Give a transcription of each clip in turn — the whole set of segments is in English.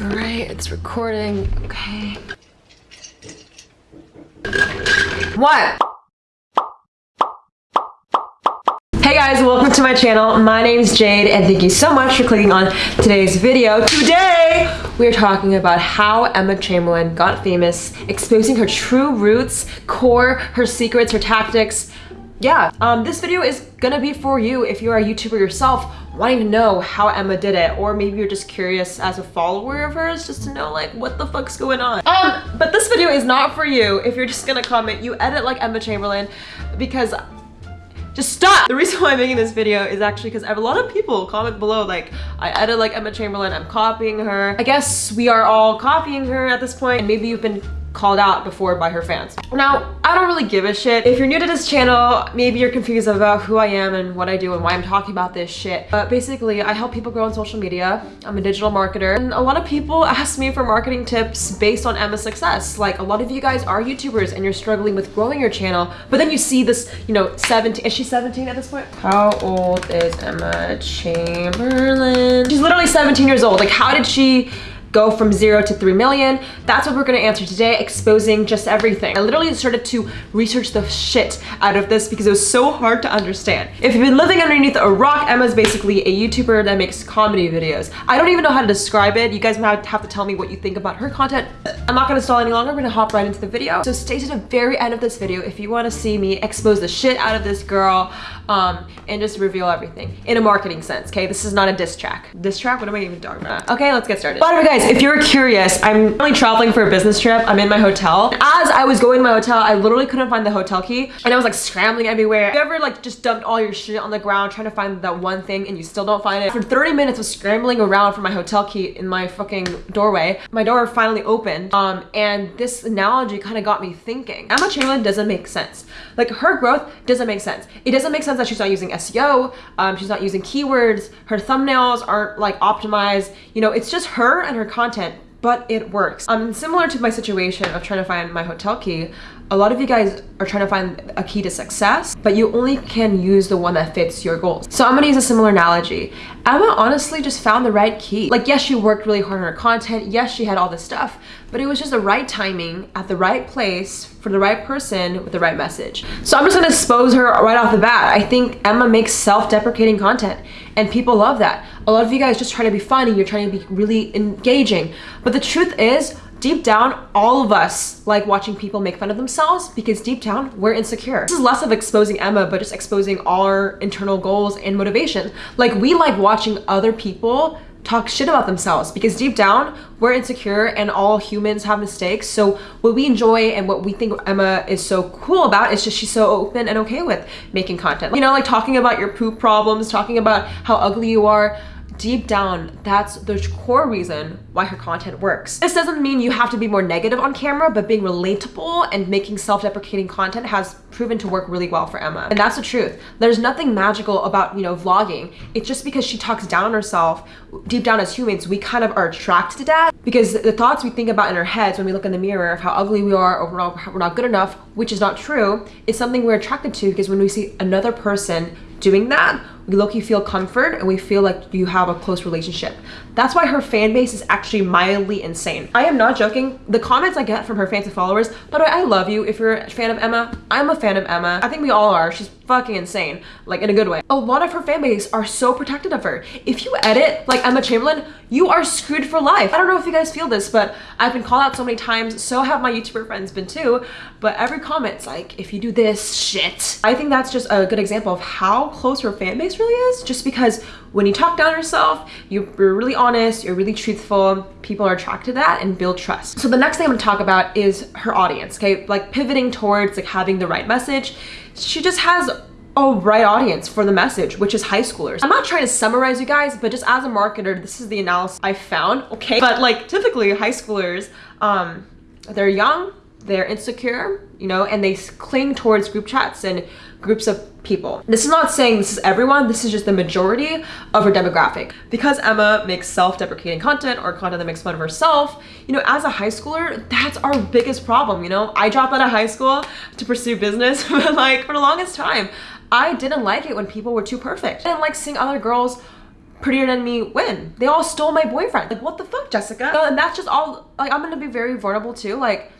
All right, it's recording. Okay. What? Hey guys, welcome to my channel. My name is Jade and thank you so much for clicking on today's video. Today, we are talking about how Emma Chamberlain got famous, exposing her true roots, core, her secrets, her tactics. Yeah, um, this video is gonna be for you if you're a YouTuber yourself wanting to know how Emma did it or maybe you're just curious as a follower of hers just to know like what the fuck's going on. Um, but this video is not for you if you're just gonna comment you edit like Emma Chamberlain because just stop! The reason why I'm making this video is actually because I have a lot of people comment below like, I edit like Emma Chamberlain, I'm copying her. I guess we are all copying her at this point and maybe you've been called out before by her fans. Now, I don't really give a shit. If you're new to this channel, maybe you're confused about who I am and what I do and why I'm talking about this shit. But basically, I help people grow on social media. I'm a digital marketer. And a lot of people ask me for marketing tips based on Emma's success. Like a lot of you guys are YouTubers and you're struggling with growing your channel, but then you see this, you know, 17, is she 17 at this point? How old is Emma Chamberlain? She's literally 17 years old. Like how did she go from zero to 3 million? That's what we're gonna answer today, exposing just everything. I literally started to research the shit out of this because it was so hard to understand. If you've been living underneath a rock, Emma's basically a YouTuber that makes comedy videos. I don't even know how to describe it. You guys might have to tell me what you think about her content. I'm not gonna stall any longer, we're gonna hop right into the video. So stay to the very end of this video if you wanna see me expose the shit out of this girl um, and just reveal everything in a marketing sense, okay? This is not a diss track. Diss track? What am I even talking about? Okay, let's get started. By the way, guys, if you're curious, I'm currently traveling for a business trip. I'm in my hotel. As I was going to my hotel, I literally couldn't find the hotel key and I was like scrambling everywhere. You ever like just dumped all your shit on the ground trying to find that one thing and you still don't find it? For 30 minutes of scrambling around for my hotel key in my fucking doorway, my door finally opened um, and this analogy kind of got me thinking. Emma Chamberlain doesn't make sense. Like her growth doesn't make sense. It doesn't make sense that she's not using SEO, um, she's not using keywords, her thumbnails aren't like optimized. You know, it's just her and her content but it works. Um, similar to my situation of trying to find my hotel key, a lot of you guys are trying to find a key to success, but you only can use the one that fits your goals. So I'm gonna use a similar analogy. Emma honestly just found the right key. Like, yes, she worked really hard on her content. Yes, she had all this stuff, but it was just the right timing at the right place for the right person with the right message. So I'm just gonna expose her right off the bat. I think Emma makes self-deprecating content and people love that. A lot of you guys just try to be funny, you're trying to be really engaging. But the truth is, deep down, all of us like watching people make fun of themselves because deep down, we're insecure. This is less of exposing Emma, but just exposing our internal goals and motivation. Like we like watching other people talk shit about themselves because deep down we're insecure and all humans have mistakes so what we enjoy and what we think Emma is so cool about is just she's so open and okay with making content you know like talking about your poop problems talking about how ugly you are deep down, that's the core reason why her content works. This doesn't mean you have to be more negative on camera, but being relatable and making self-deprecating content has proven to work really well for Emma. And that's the truth. There's nothing magical about, you know, vlogging. It's just because she talks down on herself, deep down as humans, we kind of are attracted to that because the thoughts we think about in our heads when we look in the mirror of how ugly we are or we're not, we're not good enough, which is not true, is something we're attracted to because when we see another person doing that, look you feel comfort and we feel like you have a close relationship. That's why her fan base is actually mildly insane. I am not joking. The comments I get from her fans and followers, by the way, I love you if you're a fan of Emma. I'm a fan of Emma. I think we all are. She's fucking insane, like in a good way. A lot of her fan base are so protective of her. If you edit like Emma Chamberlain, you are screwed for life. I don't know if you guys feel this, but I've been called out so many times. So have my YouTuber friends been too. But every comment's like, if you do this, shit. I think that's just a good example of how close her fan base really is. Just because when you talk down yourself, you're really honest, you're really truthful, people are attracted to that and build trust. So the next thing I'm gonna talk about is her audience, okay? Like pivoting towards like having the right message. She just has a right audience for the message, which is high schoolers. I'm not trying to summarize you guys, but just as a marketer, this is the analysis I found, okay? But like typically high schoolers, um, they're young, they're insecure, you know, and they cling towards group chats and groups of people. This is not saying this is everyone, this is just the majority of her demographic. Because Emma makes self-deprecating content or content that makes fun of herself, you know, as a high schooler, that's our biggest problem, you know? I dropped out of high school to pursue business, but like for the longest time, I didn't like it when people were too perfect. I didn't like seeing other girls Prettier Than Me win? They all stole my boyfriend. Like, what the fuck, Jessica? And that's just all, like, I'm gonna be very vulnerable too. Like,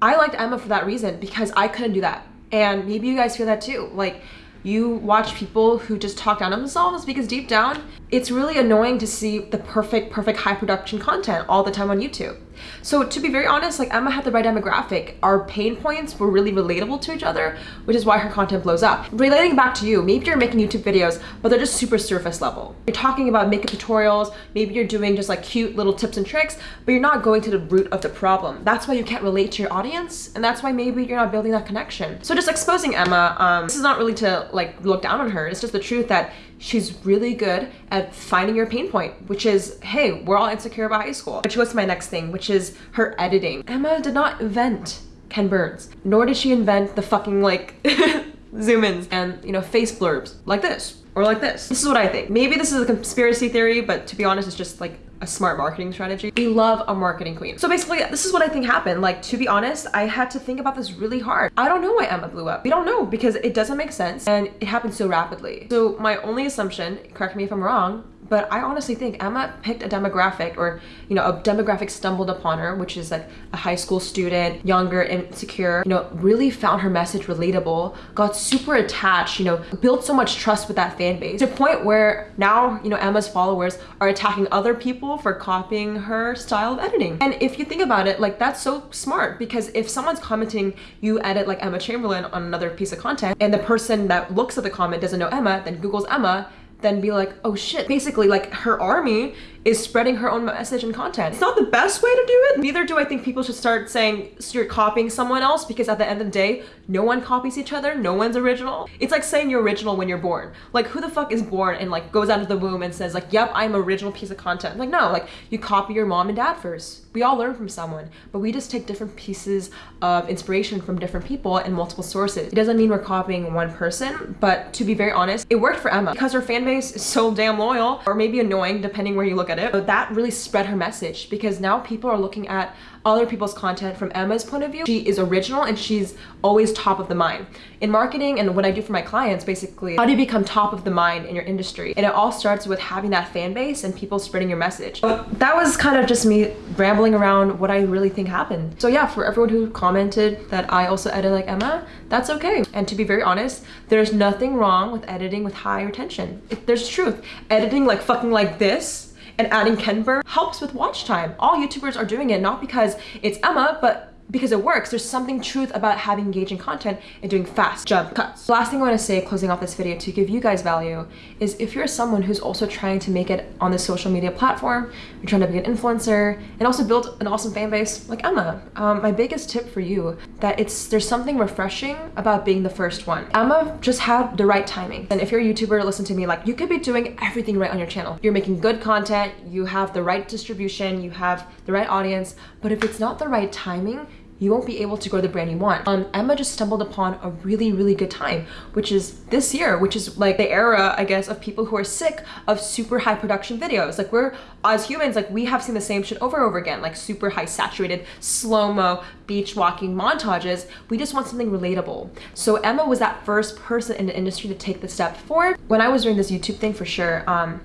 I liked Emma for that reason because I couldn't do that. And maybe you guys feel that too. Like, you watch people who just talk down on themselves because deep down, it's really annoying to see the perfect, perfect high production content all the time on YouTube. So to be very honest, like Emma had the right demographic. Our pain points were really relatable to each other, which is why her content blows up. Relating back to you, maybe you're making YouTube videos, but they're just super surface level. You're talking about makeup tutorials, maybe you're doing just like cute little tips and tricks, but you're not going to the root of the problem. That's why you can't relate to your audience, and that's why maybe you're not building that connection. So just exposing Emma, um, this is not really to like look down on her, it's just the truth that she's really good at finding your pain point, which is, hey, we're all insecure about high school. Which goes to my next thing, which is her editing. Emma did not invent Ken Burns, nor did she invent the fucking like zoom ins and, you know, face blurbs like this or like this. This is what I think. Maybe this is a conspiracy theory, but to be honest, it's just like a smart marketing strategy. We love a marketing queen. So basically, this is what I think happened. Like, to be honest, I had to think about this really hard. I don't know why Emma blew up. We don't know because it doesn't make sense and it happened so rapidly. So my only assumption, correct me if I'm wrong, but I honestly think Emma picked a demographic or, you know, a demographic stumbled upon her, which is like a high school student, younger, insecure, you know, really found her message relatable, got super attached, you know, built so much trust with that fan base to a point where now, you know, Emma's followers are attacking other people for copying her style of editing. And if you think about it, like that's so smart because if someone's commenting you edit like Emma Chamberlain on another piece of content and the person that looks at the comment doesn't know Emma, then Google's Emma then be like, oh shit. Basically, like her army is spreading her own message and content. It's not the best way to do it. Neither do I think people should start saying so you're copying someone else because at the end of the day, no one copies each other. No one's original. It's like saying you're original when you're born. Like who the fuck is born and like goes out of the womb and says like, yep, I'm original piece of content. Like no, like you copy your mom and dad first. We all learn from someone, but we just take different pieces of inspiration from different people and multiple sources. It doesn't mean we're copying one person, but to be very honest, it worked for Emma because her fan base is so damn loyal or maybe annoying depending where you look at it. But that really spread her message because now people are looking at other people's content from Emma's point of view. She is original and she's always top of the mind. In marketing and what I do for my clients, basically, how do you become top of the mind in your industry? And it all starts with having that fan base and people spreading your message. That was kind of just me rambling around what I really think happened. So yeah, for everyone who commented that I also edit like Emma, that's okay. And to be very honest, there's nothing wrong with editing with high retention. There's truth. Editing like fucking like this and adding Ken Burn helps with watch time. All YouTubers are doing it not because it's Emma, but because it works. There's something truth about having engaging content and doing fast jump cuts. The last thing I want to say closing off this video to give you guys value is if you're someone who's also trying to make it on the social media platform, you're trying to be an influencer and also build an awesome fan base like Emma, um, my biggest tip for you that it's there's something refreshing about being the first one. Emma just had the right timing. And if you're a YouTuber, listen to me, like you could be doing everything right on your channel. You're making good content, you have the right distribution, you have the right audience, but if it's not the right timing, you won't be able to grow the brand you want. Um, Emma just stumbled upon a really, really good time, which is this year, which is like the era, I guess, of people who are sick of super high production videos. Like we're, as humans, like we have seen the same shit over and over again, like super high saturated, slow-mo, beach walking montages. We just want something relatable. So Emma was that first person in the industry to take the step forward. When I was doing this YouTube thing for sure, um,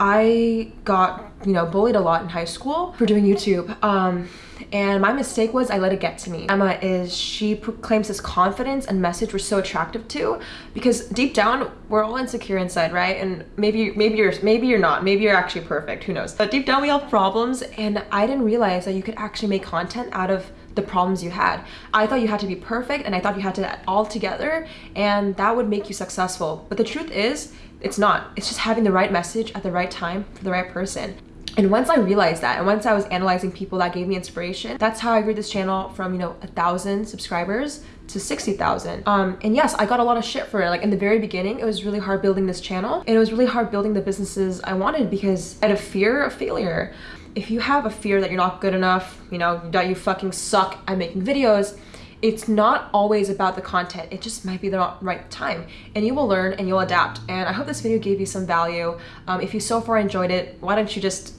I got, you know, bullied a lot in high school for doing YouTube. Um, and my mistake was I let it get to me. Emma is, she proclaims this confidence and message we're so attractive to because deep down, we're all insecure inside, right? And maybe, maybe you're, maybe you're not, maybe you're actually perfect, who knows? But deep down, we have problems and I didn't realize that you could actually make content out of the problems you had. I thought you had to be perfect and I thought you had to all together and that would make you successful. But the truth is, it's not. It's just having the right message at the right time for the right person. And once I realized that, and once I was analyzing people that gave me inspiration, that's how I grew this channel from, you know, a thousand subscribers to 60,000. Um, and yes, I got a lot of shit for it. Like in the very beginning, it was really hard building this channel and it was really hard building the businesses I wanted because out of fear of failure. If you have a fear that you're not good enough, you know, that you fucking suck at making videos, it's not always about the content it just might be the right time and you will learn and you'll adapt and i hope this video gave you some value um, if you so far enjoyed it why don't you just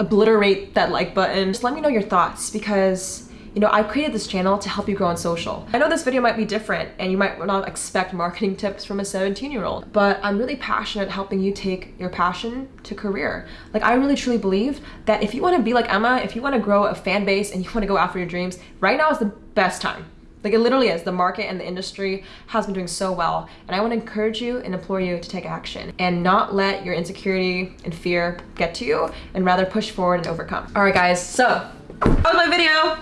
obliterate that like button just let me know your thoughts because you know, I created this channel to help you grow on social. I know this video might be different and you might not expect marketing tips from a 17 year old, but I'm really passionate helping you take your passion to career. Like I really truly believe that if you want to be like Emma, if you want to grow a fan base and you want to go after your dreams, right now is the best time. Like it literally is. The market and the industry has been doing so well. And I want to encourage you and implore you to take action and not let your insecurity and fear get to you and rather push forward and overcome. All right, guys. So that was my video.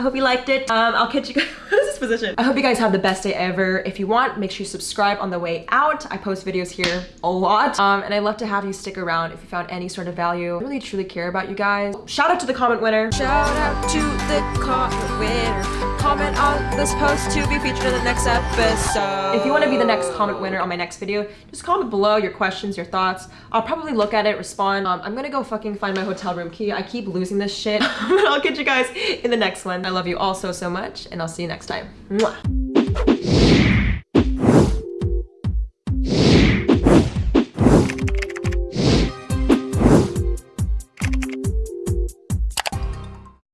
I hope you liked it. Um, I'll catch you guys. what is this position? I hope you guys have the best day ever. If you want, make sure you subscribe on the way out. I post videos here a lot. Um, and I'd love to have you stick around if you found any sort of value. I really truly care about you guys. Shout out to the comment winner. Shout out to the comment winner comment on this post to be featured in the next episode. If you want to be the next comment winner on my next video, just comment below your questions, your thoughts. I'll probably look at it, respond. Um, I'm gonna go fucking find my hotel room key. I keep losing this shit. I'll catch you guys in the next one. I love you all so, so much, and I'll see you next time. Mwah.